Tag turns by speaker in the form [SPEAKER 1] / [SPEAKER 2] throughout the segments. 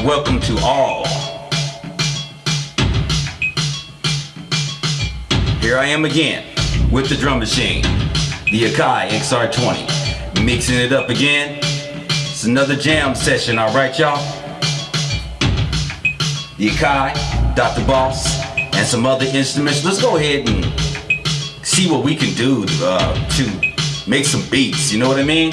[SPEAKER 1] and welcome to all. Here I am again with the drum machine, the Akai XR20. Mixing it up again. It's another jam session, alright y'all? The Akai, Dr. Boss, and some other instruments. Let's go ahead and see what we can do uh, to make some beats, you know what I mean?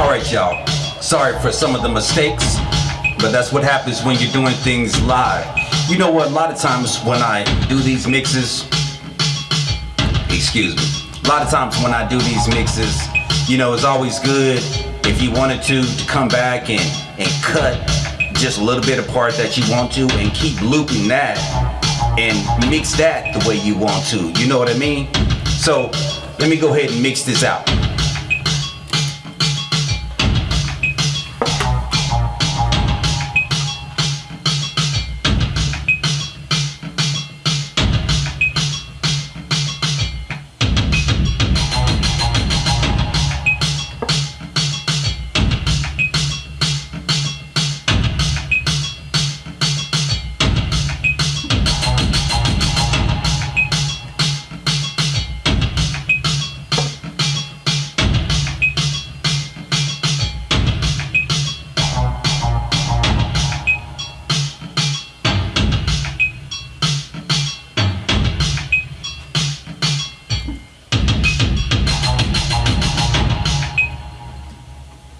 [SPEAKER 1] All right, y'all. Sorry for some of the mistakes, but that's what happens when you're doing things live. You know what? A lot of times when I do these mixes, excuse me. A lot of times when I do these mixes, you know, it's always good if you wanted to to come back and and cut just a little bit of part that you want to and keep looping that and mix that the way you want to. You know what I mean? So let me go ahead and mix this out.